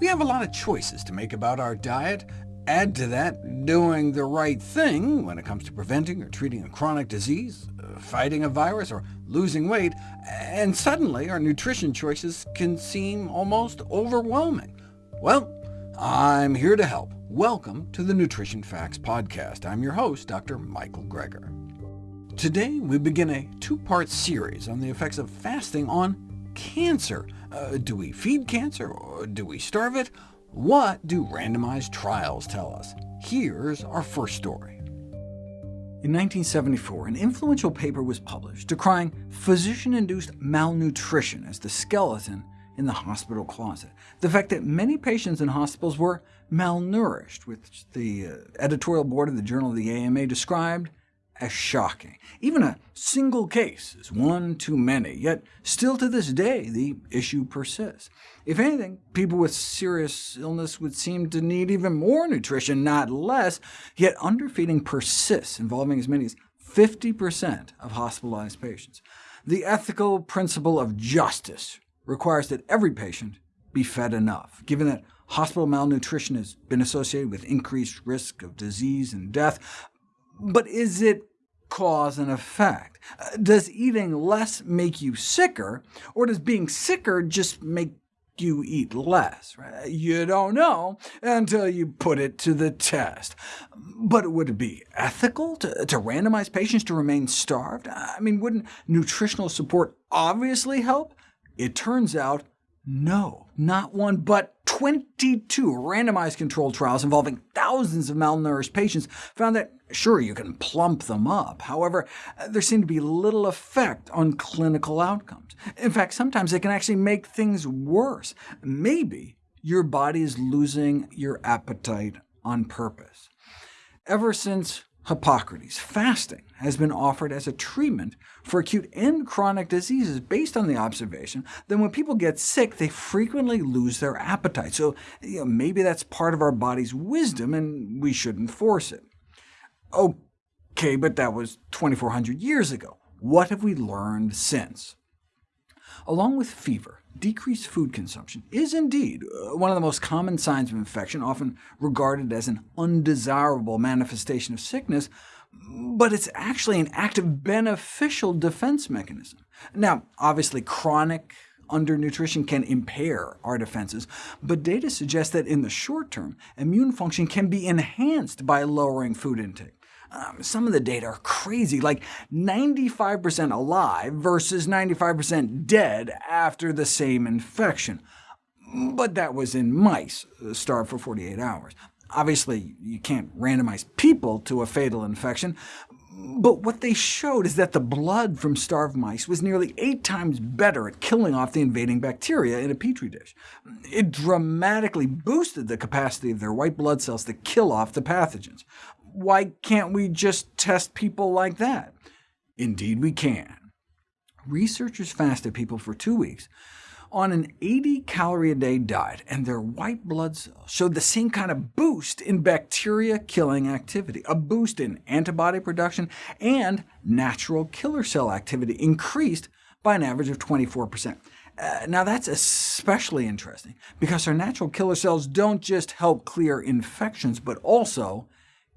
We have a lot of choices to make about our diet. Add to that doing the right thing when it comes to preventing or treating a chronic disease, uh, fighting a virus, or losing weight, and suddenly our nutrition choices can seem almost overwhelming. Well, I'm here to help. Welcome to the Nutrition Facts Podcast. I'm your host, Dr. Michael Greger. Today we begin a two-part series on the effects of fasting on cancer. Uh, do we feed cancer, or do we starve it? What do randomized trials tell us? Here's our first story. In 1974, an influential paper was published decrying physician-induced malnutrition as the skeleton in the hospital closet. The fact that many patients in hospitals were malnourished, which the uh, editorial board of the Journal of the AMA described as shocking. Even a single case is one too many, yet still to this day the issue persists. If anything, people with serious illness would seem to need even more nutrition, not less, yet underfeeding persists, involving as many as 50% of hospitalized patients. The ethical principle of justice requires that every patient be fed enough, given that hospital malnutrition has been associated with increased risk of disease and death. But is it cause and effect? Uh, does eating less make you sicker, or does being sicker just make you eat less? You don't know until you put it to the test. But would it be ethical to, to randomize patients to remain starved? I mean, wouldn't nutritional support obviously help? It turns out no, not one, but 22 randomized controlled trials involving thousands of malnourished patients found that, sure, you can plump them up. However, uh, there seemed to be little effect on clinical outcomes. In fact, sometimes it can actually make things worse. Maybe your body is losing your appetite on purpose. Ever since Hippocrates. Fasting has been offered as a treatment for acute and chronic diseases based on the observation that when people get sick, they frequently lose their appetite. So you know, maybe that's part of our body's wisdom, and we shouldn't force it. OK, but that was 2,400 years ago. What have we learned since? Along with fever, decreased food consumption is indeed uh, one of the most common signs of infection, often regarded as an undesirable manifestation of sickness, but it's actually an active beneficial defense mechanism. Now, obviously, chronic undernutrition can impair our defenses, but data suggests that in the short term, immune function can be enhanced by lowering food intake. Um, some of the data are crazy, like 95% alive versus 95% dead after the same infection. But that was in mice, uh, starved for 48 hours. Obviously, you can't randomize people to a fatal infection, but what they showed is that the blood from starved mice was nearly eight times better at killing off the invading bacteria in a petri dish. It dramatically boosted the capacity of their white blood cells to kill off the pathogens. Why can't we just test people like that? Indeed we can. Researchers fasted people for two weeks on an 80-calorie-a-day diet, and their white blood cells showed the same kind of boost in bacteria-killing activity, a boost in antibody production, and natural killer cell activity increased by an average of 24%. Uh, now that's especially interesting, because our natural killer cells don't just help clear infections, but also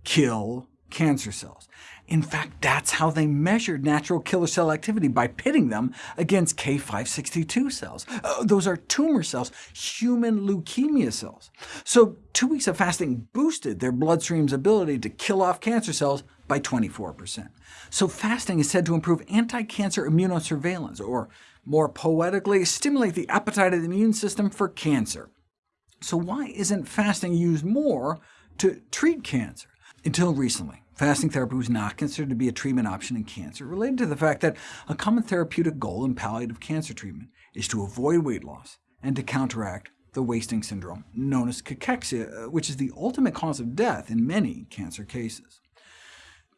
kill cancer cells. In fact, that's how they measured natural killer cell activity, by pitting them against K562 cells. Uh, those are tumor cells, human leukemia cells. So two weeks of fasting boosted their bloodstream's ability to kill off cancer cells by 24%. So fasting is said to improve anti-cancer immunosurveillance, or more poetically, stimulate the appetite of the immune system for cancer. So why isn't fasting used more to treat cancer? Until recently, fasting therapy was not considered to be a treatment option in cancer, related to the fact that a common therapeutic goal in palliative cancer treatment is to avoid weight loss and to counteract the wasting syndrome, known as cachexia, uh, which is the ultimate cause of death in many cancer cases.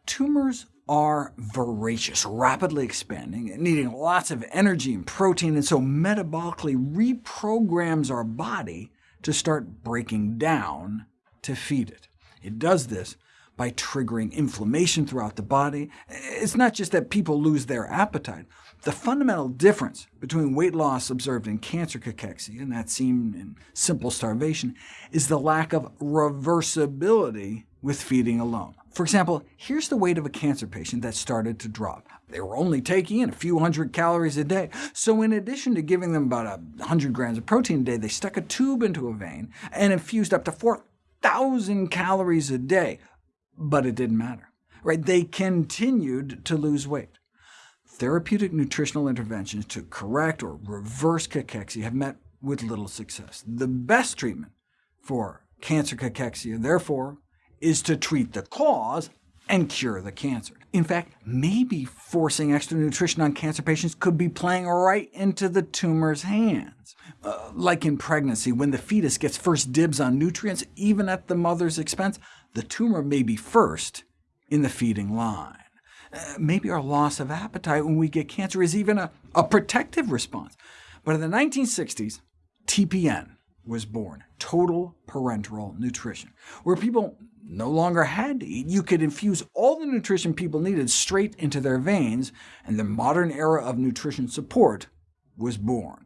Tumors are voracious, rapidly expanding, needing lots of energy and protein, and so metabolically reprograms our body to start breaking down to feed it. It does this by triggering inflammation throughout the body. It's not just that people lose their appetite. The fundamental difference between weight loss observed in cancer cachexia and that seen in simple starvation is the lack of reversibility with feeding alone. For example, here's the weight of a cancer patient that started to drop. They were only taking in a few hundred calories a day, so in addition to giving them about 100 grams of protein a day, they stuck a tube into a vein and infused up to 4,000 calories a day. But it didn't matter. Right? They continued to lose weight. Therapeutic nutritional interventions to correct or reverse cachexia have met with little success. The best treatment for cancer cachexia, therefore, is to treat the cause and cure the cancer. In fact, maybe forcing extra nutrition on cancer patients could be playing right into the tumor's hands. Uh, like in pregnancy, when the fetus gets first dibs on nutrients, even at the mother's expense, the tumor may be first in the feeding line. Uh, maybe our loss of appetite when we get cancer is even a, a protective response. But in the 1960s, TPN was born, total parenteral nutrition, where people no longer had to eat. You could infuse all the nutrition people needed straight into their veins, and the modern era of nutrition support was born.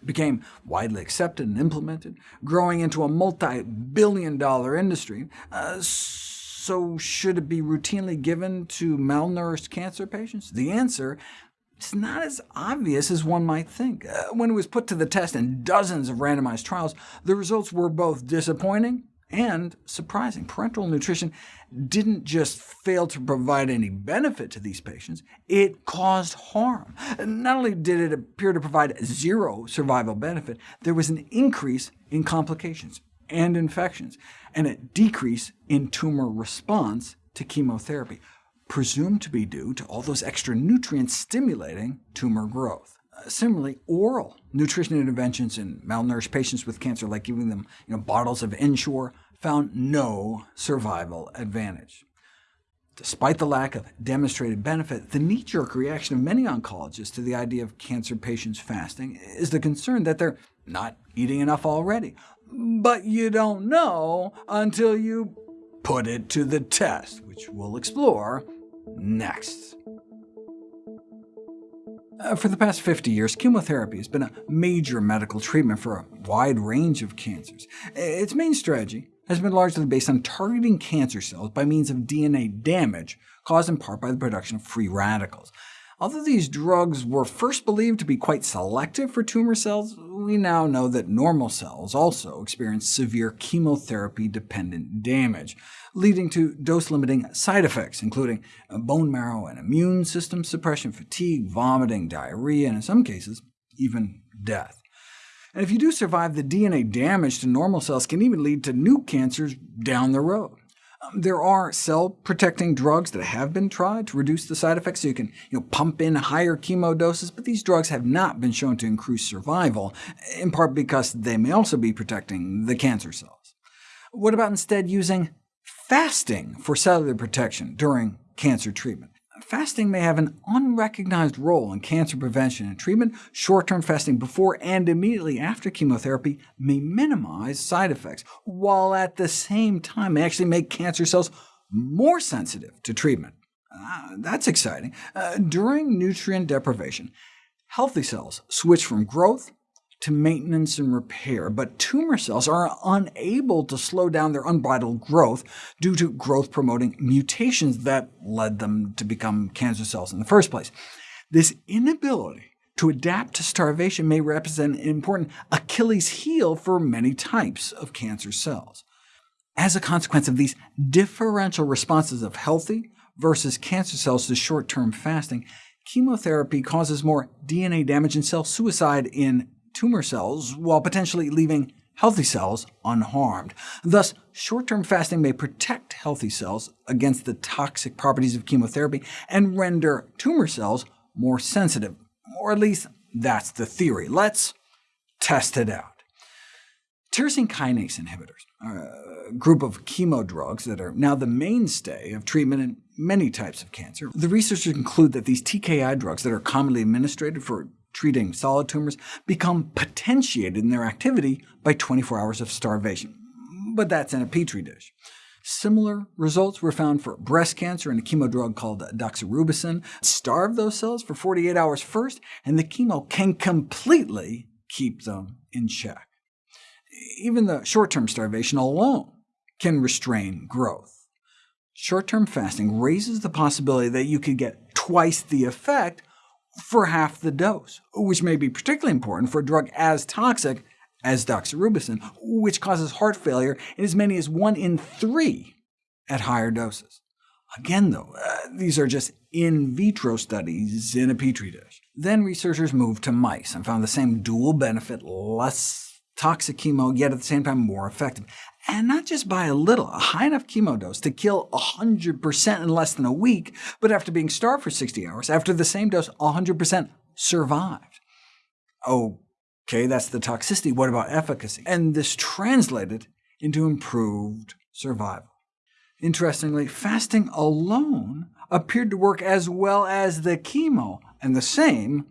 It became widely accepted and implemented, growing into a multi-billion dollar industry. Uh, so should it be routinely given to malnourished cancer patients? The answer is not as obvious as one might think. Uh, when it was put to the test in dozens of randomized trials, the results were both disappointing and surprising. Parenteral nutrition didn't just fail to provide any benefit to these patients, it caused harm. Not only did it appear to provide zero survival benefit, there was an increase in complications and infections, and a decrease in tumor response to chemotherapy, presumed to be due to all those extra nutrients stimulating tumor growth. Uh, similarly, oral nutrition interventions in malnourished patients with cancer, like giving them you know, bottles of Ensure, found no survival advantage. Despite the lack of demonstrated benefit, the knee-jerk reaction of many oncologists to the idea of cancer patients fasting is the concern that they're not eating enough already, but you don't know until you put it to the test, which we'll explore next. Uh, for the past 50 years, chemotherapy has been a major medical treatment for a wide range of cancers. Its main strategy has been largely based on targeting cancer cells by means of DNA damage, caused in part by the production of free radicals. Although these drugs were first believed to be quite selective for tumor cells, we now know that normal cells also experience severe chemotherapy-dependent damage, leading to dose-limiting side effects, including bone marrow and immune system suppression, fatigue, vomiting, diarrhea, and in some cases, even death. And if you do survive, the DNA damage to normal cells can even lead to new cancers down the road. There are cell-protecting drugs that have been tried to reduce the side effects, so you can you know, pump in higher chemo doses, but these drugs have not been shown to increase survival, in part because they may also be protecting the cancer cells. What about instead using fasting for cellular protection during cancer treatment? Fasting may have an unrecognized role in cancer prevention and treatment. Short-term fasting before and immediately after chemotherapy may minimize side effects, while at the same time may actually make cancer cells more sensitive to treatment. Uh, that's exciting. Uh, during nutrient deprivation, healthy cells switch from growth to maintenance and repair, but tumor cells are unable to slow down their unbridled growth due to growth-promoting mutations that led them to become cancer cells in the first place. This inability to adapt to starvation may represent an important Achilles heel for many types of cancer cells. As a consequence of these differential responses of healthy versus cancer cells to short-term fasting, chemotherapy causes more DNA damage and cell suicide in tumor cells, while potentially leaving healthy cells unharmed. Thus, short-term fasting may protect healthy cells against the toxic properties of chemotherapy and render tumor cells more sensitive, or at least that's the theory. Let's test it out. Tyrosine kinase inhibitors are a group of chemo drugs that are now the mainstay of treatment in many types of cancer. The researchers conclude that these TKI drugs that are commonly administered for treating solid tumors become potentiated in their activity by 24 hours of starvation. But that's in a petri dish. Similar results were found for breast cancer in a chemo drug called doxorubicin. Starve those cells for 48 hours first, and the chemo can completely keep them in check. Even the short-term starvation alone can restrain growth. Short-term fasting raises the possibility that you could get twice the effect for half the dose, which may be particularly important for a drug as toxic as doxorubicin, which causes heart failure in as many as 1 in 3 at higher doses. Again, though, uh, these are just in vitro studies in a petri dish. Then researchers moved to mice and found the same dual benefit, less toxic chemo, yet at the same time more effective. And not just by a little, a high enough chemo dose to kill 100% in less than a week, but after being starved for 60 hours, after the same dose, 100% survived. OK, that's the toxicity. What about efficacy? And this translated into improved survival. Interestingly, fasting alone appeared to work as well as the chemo, and the same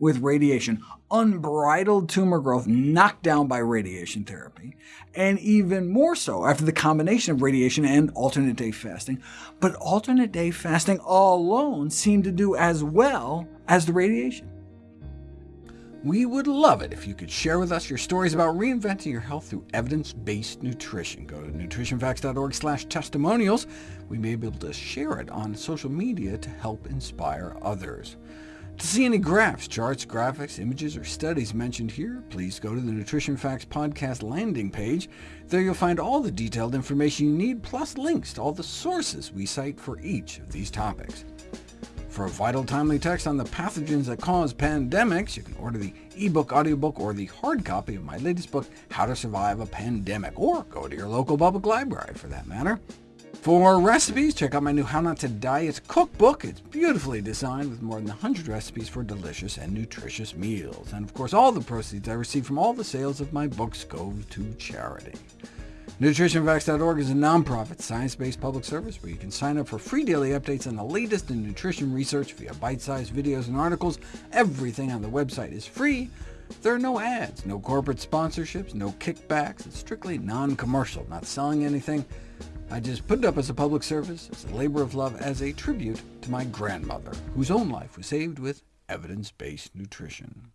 with radiation, unbridled tumor growth knocked down by radiation therapy, and even more so after the combination of radiation and alternate-day fasting. But alternate-day fasting alone seemed to do as well as the radiation. We would love it if you could share with us your stories about reinventing your health through evidence-based nutrition. Go to nutritionfacts.org testimonials. We may be able to share it on social media to help inspire others. To see any graphs, charts, graphics, images, or studies mentioned here, please go to the Nutrition Facts podcast landing page. There you'll find all the detailed information you need, plus links to all the sources we cite for each of these topics. For a vital, timely text on the pathogens that cause pandemics, you can order the ebook, audiobook, or the hard copy of my latest book, How to Survive a Pandemic, or go to your local public library, for that matter. For recipes, check out my new How Not to Diet cookbook. It's beautifully designed with more than 100 recipes for delicious and nutritious meals. And of course, all the proceeds I receive from all the sales of my books go to charity. NutritionFacts.org is a nonprofit, science-based public service where you can sign up for free daily updates on the latest in nutrition research via bite-sized videos and articles. Everything on the website is free. There are no ads, no corporate sponsorships, no kickbacks. It's strictly non-commercial, not selling anything. I just put it up as a public service, as a labor of love, as a tribute to my grandmother, whose own life was saved with evidence-based nutrition.